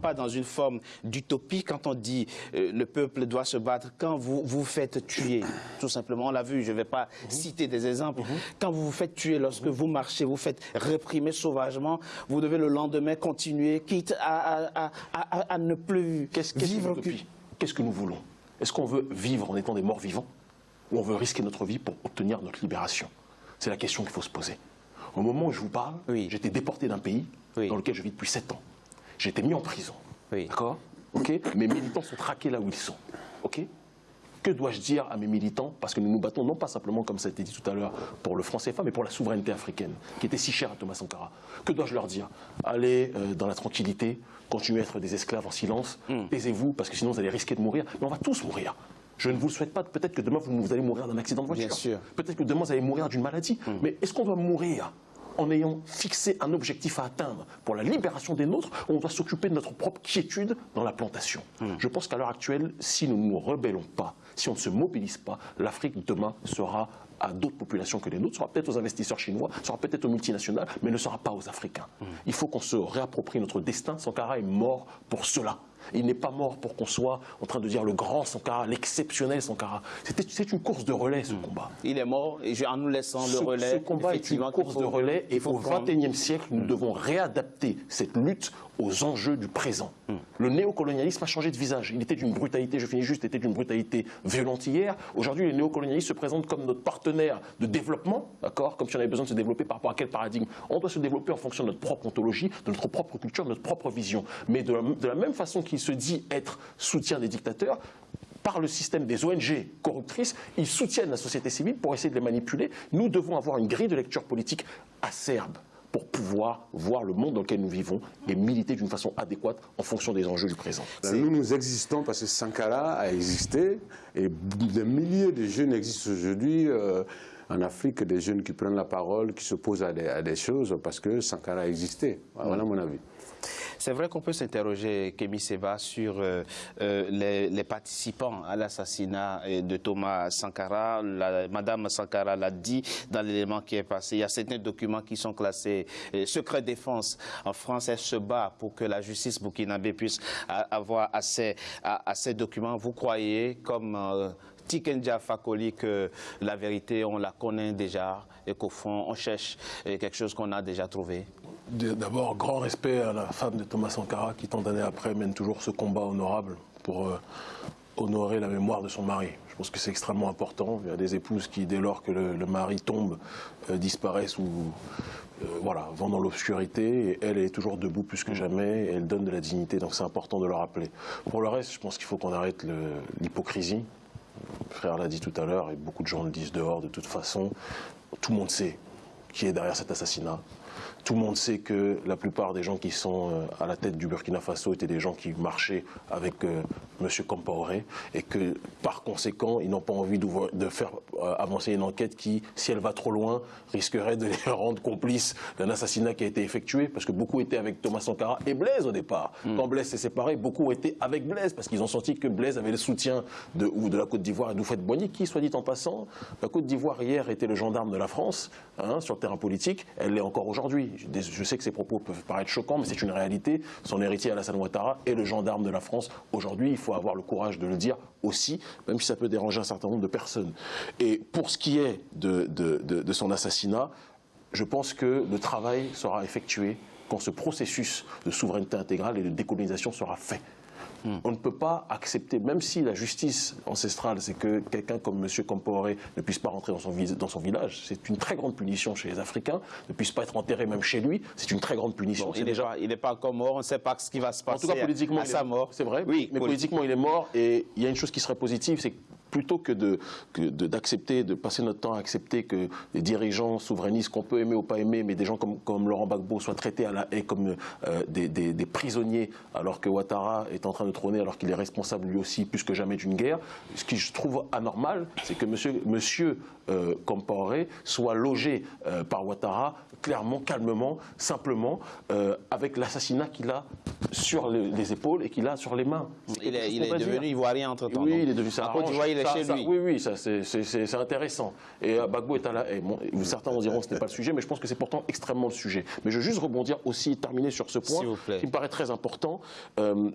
pas dans une forme d'utopie quand on dit euh, le peuple doit se battre, quand vous vous faites tuer, tout simplement, on l'a vu, je ne vais pas Mhm. citer des exemples, quand vous vous faites tuer, lorsque vous marchez, vous faites réprimer sauvagement, vous devez le lendemain continuer, quitte à, à- à- ne plus Qu'est-ce vivre Qu'est-ce que nous voulons? Est-ce qu'on veut vivre en étant des morts vivants? Ou on veut risquer notre vie pour obtenir notre libération? C'est la question qu'il faut se poser. Au moment où je vous parle, Oui. j'étais déporté d'un pays Oui. dans lequel je vis depuis 7 ans. J'ai été mis en prison. Oui. D'accord Ok Mes militants sont traqués là où ils sont. Ok que dois-je dire à mes militants Parce que nous nous battons non pas simplement, comme ça a été dit tout à l'heure, pour le franc CFA, mais pour la souveraineté africaine, qui était si chère à Thomas Sankara. Que dois-je leur dire Allez euh, dans la tranquillité, continuez à être des esclaves en silence, Hmm. taisez-vous, parce que sinon vous allez risquer de mourir. Mais on va tous mourir. Je ne vous le souhaite pas. Peut-être que demain vous, vous allez mourir d'un accident de voiture. Bien sûr. Peut-être que demain vous allez mourir d'une maladie. Hmm. Mais est-ce qu'on doit mourir en ayant fixé un objectif à atteindre pour la libération des nôtres, on doit s'occuper de notre propre quiétude dans la plantation. Hmm. Je pense qu'à l'heure actuelle, si nous ne nous rebellons pas, si on ne se mobilise pas, l'Afrique demain sera à d'autres populations que les nôtres, sera peut-être aux investisseurs chinois, sera peut-être aux multinationales, mais ne sera pas aux Africains. Il faut qu'on se réapproprie notre destin. Sankara est mort pour cela. Il n'est pas mort pour qu'on soit en train de dire le grand Sankara, l'exceptionnel Sankara. C'est une course de relais, ce combat. Il est mort et en nous laissant Ce, le relais. ce combat est une course de relais et au. XXIe siècle, nous devons réadapter cette lutte aux enjeux du présent. Le néocolonialisme a changé de visage. Il était d'une brutalité, je finis juste, était d'une brutalité violente hier. Aujourd'hui, les néocolonialistes se présentent comme notre partenaire de développement, d'accord Comme si on avait besoin de se développer par rapport à quel paradigme On doit se développer en fonction de notre propre ontologie, de notre propre culture, de notre propre vision. Mais de la, de la même façon qu'il se dit être soutien des dictateurs, par le système des ONG corruptrices, ils soutiennent la société civile pour essayer de les manipuler. Nous devons avoir une grille de lecture politique acerbe pour pouvoir voir le monde dans lequel nous vivons et militer d'une façon adéquate en fonction des enjeux du présent. Ben, Nous, nous existons parce que Sankara a existé et des milliers de jeunes existent aujourd'hui euh, en Afrique, des jeunes qui prennent la parole, qui s'opposent à des, à des choses parce que Sankara a existé. Voilà mon avis. C'est vrai qu'on peut s'interroger, Kémy Seba, sur euh, euh, les, participants à l'assassinat euh, de Thomas Sankara. Madame Sankara l'a dit dans l'élément qui est passé. Il y a certains documents qui sont classés secret défense. En France, elle se bat pour que la justice burkinabé puisse avoir accès à, ces documents. Vous croyez, comme euh, Tikenja Fakoli, que la vérité, on la connaît déjà et qu'au fond, on cherche quelque chose qu'on a déjà trouvé? D'abord, grand respect à la femme de Thomas Sankara qui, tant d'années après, mène toujours ce combat honorable pour euh, honorer la mémoire de son mari. Je pense que c'est extrêmement important. Il y a des épouses qui, dès lors que le, mari tombe, euh, disparaissent ou euh, voilà, vont dans l'obscurité. Et elle est toujours debout plus que jamais. Et elle donne de la dignité. Donc c'est important de le rappeler. Pour le reste, je pense qu'il faut qu'on arrête l'hypocrisie. Frère l'a dit tout à l'heure, et beaucoup de gens le disent dehors de toute façon. Tout le monde sait qui est derrière cet assassinat. Tout le monde sait que la plupart des gens qui sont euh, à la tête du Burkina Faso étaient des gens qui marchaient avec euh, M. Compaoré et que par conséquent, ils n'ont pas envie de faire euh, avancer une enquête qui, si elle va trop loin, risquerait de les rendre complices d'un assassinat qui a été effectué parce que beaucoup étaient avec Thomas Sankara et Blaise au départ. Quand Blaise s'est séparé, beaucoup étaient avec Blaise parce qu'ils ont senti que Blaise avait le soutien de, ou de la Côte d'Ivoire et d'Oufette Boigny qui, soit dit en passant, la Côte d'Ivoire hier était le gendarme de la France hein, sur le terrain politique, elle l'est encore aujourd'hui. Je, sais que ces propos peuvent paraître choquants, mais c'est une réalité. Son héritier Alassane Ouattara est le gendarme de la France aujourd'hui. Il faut avoir le courage de le dire aussi, même si ça peut déranger un certain nombre de personnes. Et pour ce qui est de son assassinat, je pense que le travail sera effectué quand ce processus de souveraineté intégrale et de décolonisation sera fait. On ne peut pas accepter, même si la justice ancestrale, c'est que quelqu'un comme M. Compaoré ne puisse pas rentrer dans son, dans son village, c'est une très grande punition chez les Africains, ne puisse pas être enterré même chez lui, c'est une très grande punition. Bon, il n'est déjà- pas, il n'est pas encore mort, on ne sait pas ce qui va se en passer tout cas, politiquement, à, est- sa mort. C'est vrai, Oui, mais politiquement, il est mort. Et il y a une chose qui serait positive, c'est que plutôt que de que de- d'accepter, de, passer notre temps à accepter que les dirigeants souverainistes qu'on peut aimer ou pas aimer, mais des gens comme, comme Laurent Gbagbo soient traités à la haie comme euh, des, des- des prisonniers, alors que Ouattara est en train de trôner, alors qu'il est responsable lui aussi plus que jamais d'une guerre. Ce qui je trouve anormal, c'est que Monsieur, monsieur euh, Compaoré soit logé euh, par Ouattara clairement, calmement, simplement, avec l'assassinat qu'il a sur les, les épaules et qu'il a sur les mains. Il est, il est devenu ivoirien entre-temps. Oui, donc. il est devenu ça. En lui. Oui, oui, c'est intéressant. Et euh, Bagbo est à la haie. certains vont diront que ce n'est pas le sujet, mais je pense que c'est pourtant extrêmement le sujet. Mais je veux juste rebondir aussi, terminer sur ce point qui me paraît très important. Euh,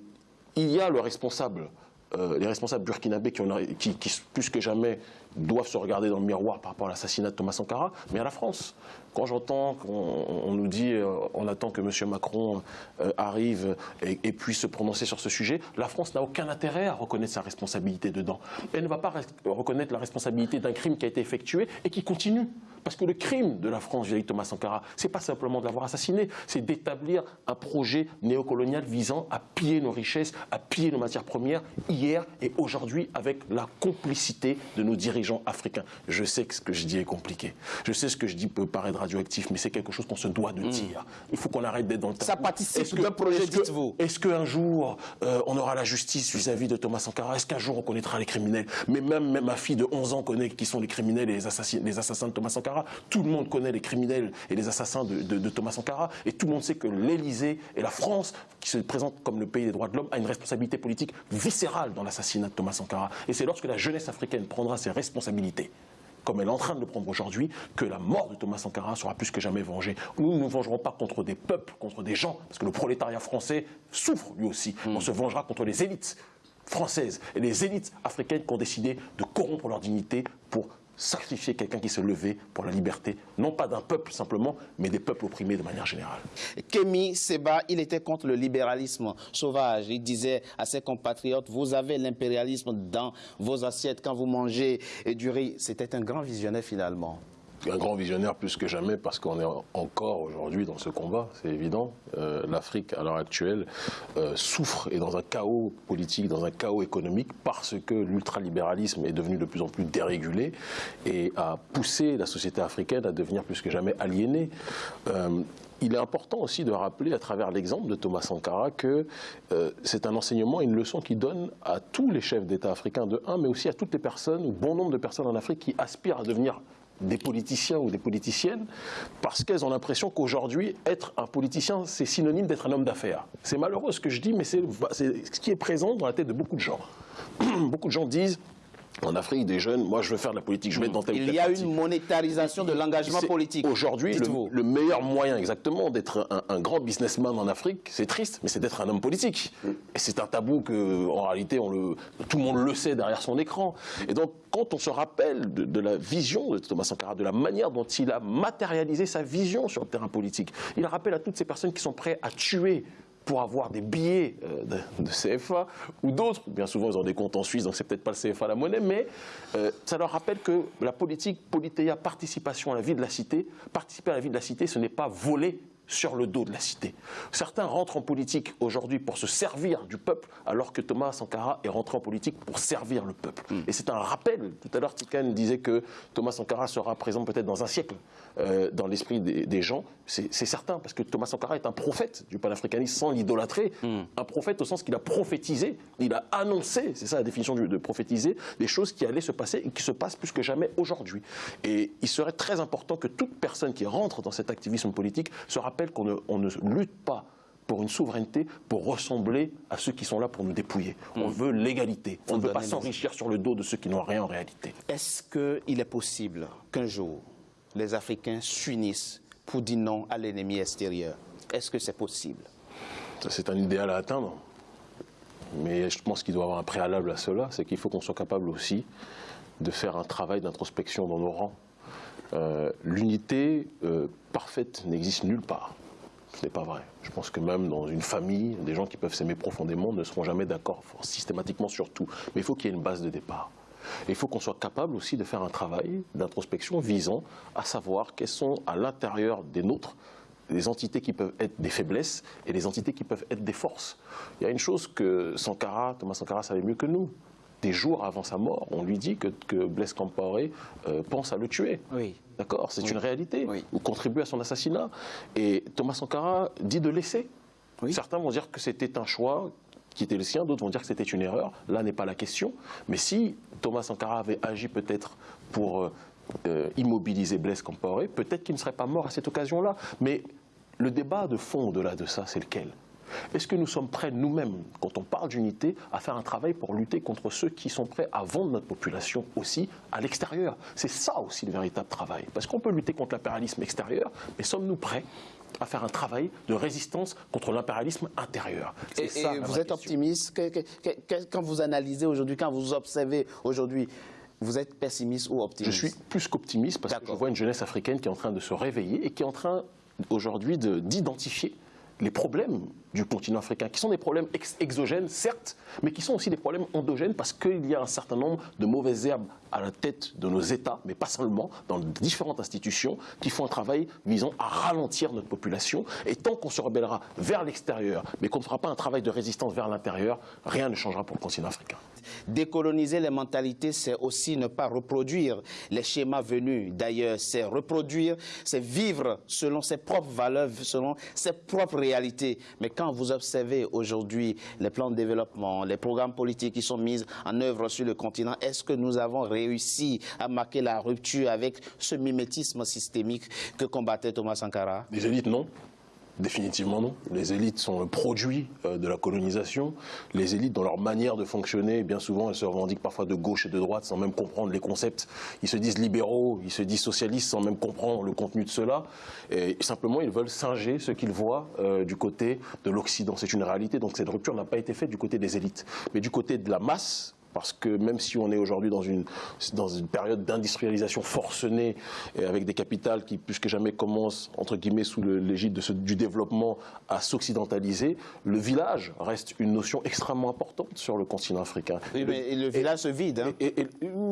il y a le responsable euh, les responsables burkinabés qui, qui, plus que jamais, doivent se regarder dans le miroir par rapport à l'assassinat de Thomas Sankara, mais à la France. Quand j'entends qu'on nous dit euh, on attend que M. Macron euh, arrive et, puisse se prononcer sur ce sujet, la France n'a aucun intérêt à reconnaître sa responsabilité dedans. Elle ne va pas reconnaître la responsabilité d'un crime qui a été effectué et qui continue. Parce que le crime de la France vis-à-vis de Thomas Sankara, c'est pas simplement de l'avoir assassiné, c'est d'établir un projet néocolonial visant à piller nos richesses, à piller nos matières premières, hier et aujourd'hui, avec la complicité de nos dirigeants africains. Je sais que ce que je dis est compliqué. Je sais ce que je dis peut paraître radioactif, mais c'est quelque chose qu'on se doit de hmm. dire. Il faut qu'on arrête d'être dans le temps. Ça participe d'un projet, dites-vous. Est-ce qu'un jour, euh, on aura la justice vis-à-vis de Thomas Sankara? Est-ce qu'un jour, on connaîtra les criminels? Mais même, même, ma fille de 11 ans connaît qui sont les criminels et les assassins, les assassins de Thomas Sankara? Tout le monde connaît les criminels et les assassins de, Thomas Sankara. Et tout le monde sait que l'Élysée et la France, qui se présentent comme le pays des droits de l'homme, a une responsabilité politique viscérale dans l'assassinat de Thomas Sankara. Et c'est lorsque la jeunesse africaine prendra ses responsabilités comme elle est en train de le prendre aujourd'hui, que la mort de Thomas Sankara sera plus que jamais vengée. Nous ne nous vengerons pas contre des peuples, contre des gens, parce que le prolétariat français souffre lui aussi. On se vengera contre les élites françaises et les élites africaines qui ont décidé de corrompre leur dignité pour sacrifier quelqu'un qui se levait pour la liberté, non pas d'un peuple simplement, mais des peuples opprimés de manière générale. Kémy Seba, il était contre le libéralisme sauvage. Il disait à ses compatriotes, vous avez l'impérialisme dans vos assiettes quand vous mangez du riz. C'était un grand visionnaire finalement un grand visionnaire plus que jamais parce qu'on est encore aujourd'hui dans ce combat, c'est évident. Euh, L'Afrique, à l'heure actuelle, euh, souffre et dans un chaos politique, dans un chaos économique parce que l'ultralibéralisme est devenu de plus en plus dérégulé et a poussé la société africaine à devenir plus que jamais aliénée. Euh, il est important aussi de rappeler à travers l'exemple de Thomas Sankara que c'est un enseignement, une leçon qui donne à tous les chefs d'État africains de un, mais aussi à toutes les personnes, bon nombre de personnes en Afrique qui aspirent à devenir des politiciens ou des politiciennes parce qu'elles ont l'impression qu'aujourd'hui, être un politicien, c'est synonyme d'être un homme d'affaires. C'est malheureux ce que je dis, mais c'est ce qui est présent dans la tête de beaucoup de gens. beaucoup de gens disent en Afrique, des jeunes, moi je veux faire de la politique, je vais être dans tel Il y a une monétarisation de l'engagement politique. Aujourd'hui, le, meilleur moyen exactement d'être un, grand businessman en Afrique, c'est triste, mais c'est d'être un homme politique. Et c'est un tabou que, en réalité, on le, tout le monde le sait derrière son écran. Et donc, quand on se rappelle de, de, la vision de Thomas Sankara, de la manière dont il a matérialisé sa vision sur le terrain politique, il rappelle à toutes ces personnes qui sont prêtes à tuer pour avoir des billets euh, de, CFA ou d'autres. Bien souvent, ils ont des comptes en Suisse, donc c'est peut-être pas le CFA la monnaie, mais euh, ça leur rappelle que la politique, politéa, participation à la vie de la cité, participer à la vie de la cité, ce n'est pas voler sur le dos de la cité. Certains rentrent en politique aujourd'hui pour se servir du peuple, alors que Thomas Sankara est rentré en politique pour servir le peuple. Hmm. Et c'est un rappel. Tout à l'heure, Tikan disait que Thomas Sankara sera présent peut-être dans un siècle euh, dans l'esprit des, gens. C'est certain, parce que Thomas Sankara est un prophète du panafricanisme sans l'idolâtrer. Hmm. Un prophète au sens qu'il a prophétisé, il a annoncé, c'est ça la définition de, de prophétiser, des choses qui allaient se passer et qui se passent plus que jamais aujourd'hui. Et il serait très important que toute personne qui rentre dans cet activisme politique se rappelle rappelle qu'on ne, lutte pas pour une souveraineté, pour ressembler à ceux qui sont là pour nous dépouiller. On mm. veut l'égalité. On ne veut pas s'enrichir sur le dos de ceux qui n'ont rien en réalité. Est-ce qu'il est possible qu'un jour, les Africains s'unissent pour dire non à l'ennemi extérieur? Est-ce que c'est possible? C'est un idéal à atteindre. Mais je pense qu'il doit y avoir un préalable à cela, c'est qu'il faut qu'on soit capable aussi de faire un travail d'introspection dans nos rangs euh, l'unité euh, parfaite n'existe nulle part. Ce n'est pas vrai. Je pense que même dans une famille, des gens qui peuvent s'aimer profondément ne seront jamais d'accord systématiquement sur tout. Mais il faut qu'il y ait une base de départ. Il faut qu'on soit capable aussi de faire un travail d'introspection visant à savoir quelles sont à l'intérieur des nôtres les entités qui peuvent être des faiblesses et les entités qui peuvent être des forces. Il y a une chose que Sankara, Thomas Sankara savait mieux que nous, des jours avant sa mort, on lui dit que, que Blaise Compaoré euh, pense à le tuer. Oui. D'accord? C'est une réalité. Ou contribue à son assassinat. Et Thomas Sankara dit de laisser. Certains vont dire que c'était un choix qui était le sien, d'autres vont dire que c'était une erreur. Là n'est pas la question. Mais si Thomas Sankara avait agi peut-être pour euh, euh, immobiliser Blaise Compaoré, peut-être qu'il ne serait pas mort à cette occasion-là. Mais le débat de fond au-delà de ça, c'est lequel? Est-ce que nous sommes prêts nous-mêmes, quand on parle d'unité, à faire un travail pour lutter contre ceux qui sont prêts à vendre notre population aussi à l'extérieur? C'est ça aussi le véritable travail. Parce qu'on peut lutter contre l'impérialisme extérieur, mais sommes-nous prêts à faire un travail de résistance contre l'impérialisme intérieur? Et, vous êtes optimiste? Quand vous analysez aujourd'hui, quand vous observez aujourd'hui vous êtes pessimiste ou optimiste? Je suis plus qu'optimiste parce que je vois une jeunesse africaine qui est en train de se réveiller et qui est en train aujourd'hui d'identifier les problèmes du continent africain, qui sont des problèmes exogènes, certes, mais qui sont aussi des problèmes endogènes parce qu'il y a un certain nombre de mauvaises herbes à la tête de nos États, mais pas seulement, dans différentes institutions, qui font un travail visant à ralentir notre population. Et tant qu'on se rebellera vers l'extérieur, mais qu'on ne fera pas un travail de résistance vers l'intérieur, rien ne changera pour le continent africain. Décoloniser les mentalités, c'est aussi ne pas reproduire les schémas venus d'ailleurs. C'est reproduire, c'est vivre selon ses propres valeurs, selon ses propres réalités. Mais quand vous observez aujourd'hui les plans de développement, les programmes politiques qui sont mis en œuvre sur le continent, est-ce que nous avons réussi à marquer la rupture avec ce mimétisme systémique que combattait Thomas Sankara? Les élites, non. Définitivement non. Les élites sont le produit euh, de la colonisation. Les élites, dans leur manière de fonctionner, bien souvent, elles se revendiquent parfois de gauche et de droite sans même comprendre les concepts. Ils se disent libéraux, ils se disent socialistes sans même comprendre le contenu de cela. Et simplement, ils veulent singer ce qu'ils voient euh, du côté de l'Occident. C'est une réalité. Donc cette rupture n'a pas été faite du côté des élites. Mais du côté de la masse, parce que même si on est aujourd'hui dans une, dans une période d'industrialisation forcenée, et avec des capitales qui, plus que jamais, commencent, entre guillemets, sous l'égide du développement, à s'occidentaliser, le village reste une notion extrêmement importante sur le continent africain. Oui, mais le village se vide. Hein. Et,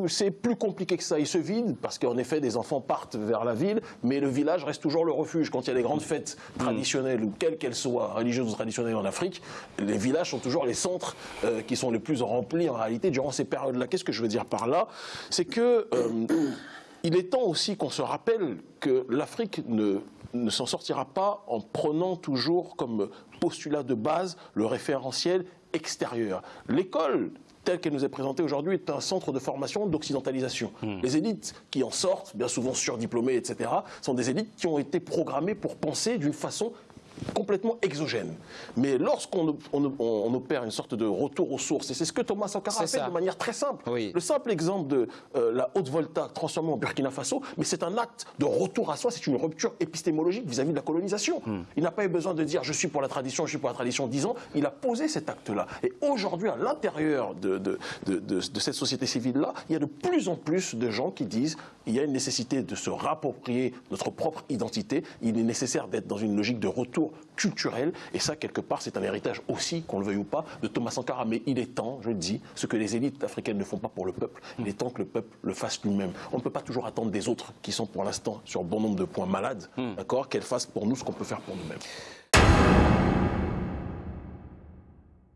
c'est plus compliqué que ça. Il se vide parce qu'en effet, des enfants partent vers la ville, mais le village reste toujours le refuge. Quand il y a des grandes fêtes mm. traditionnelles, ou quelles qu'elles soient, religieuses ou traditionnelles en Afrique, les villages sont toujours les centres euh, qui sont les plus remplis en réalité durant ces périodes-là. Qu'est-ce que je veux dire par là? C'est que euh, il est temps aussi qu'on se rappelle que l'Afrique ne, ne s'en sortira pas en prenant toujours comme postulat de base le référentiel extérieur. L'école telle qu'elle nous est présentée aujourd'hui, est un centre de formation d'occidentalisation. Hmm. Les élites qui en sortent, bien souvent surdiplômées, etc., sont des élites qui ont été programmées pour penser d'une façon complètement exogène. Mais lorsqu'on on, opère une sorte de retour aux sources, et c'est ce que Thomas Sankara a fait de manière très simple. Le simple exemple de euh, la haute volta transformée en Burkina Faso, mais c'est un acte de retour à soi, c'est une rupture épistémologique vis-à-vis de la colonisation. Hmm. Il n'a pas eu besoin de dire je suis pour la tradition, je suis pour la tradition dix ans, il a posé cet acte-là. Et aujourd'hui, à l'intérieur de, de, de, cette société civile-là, il y a de plus en plus de gens qui disent il y a une nécessité de se rapproprier notre propre identité, il est nécessaire d'être dans une logique de retour culturel. Et ça, quelque part, c'est un héritage aussi, qu'on le veuille ou pas, de Thomas Sankara. Mais il est temps, je le dis, ce que les élites africaines ne font pas pour le peuple, il est temps que le peuple le fasse lui-même. On ne peut pas toujours attendre des autres, qui sont pour l'instant sur bon nombre de points malades, hmm. d'accord, qu'elles fassent pour nous ce qu'on peut faire pour nous-mêmes.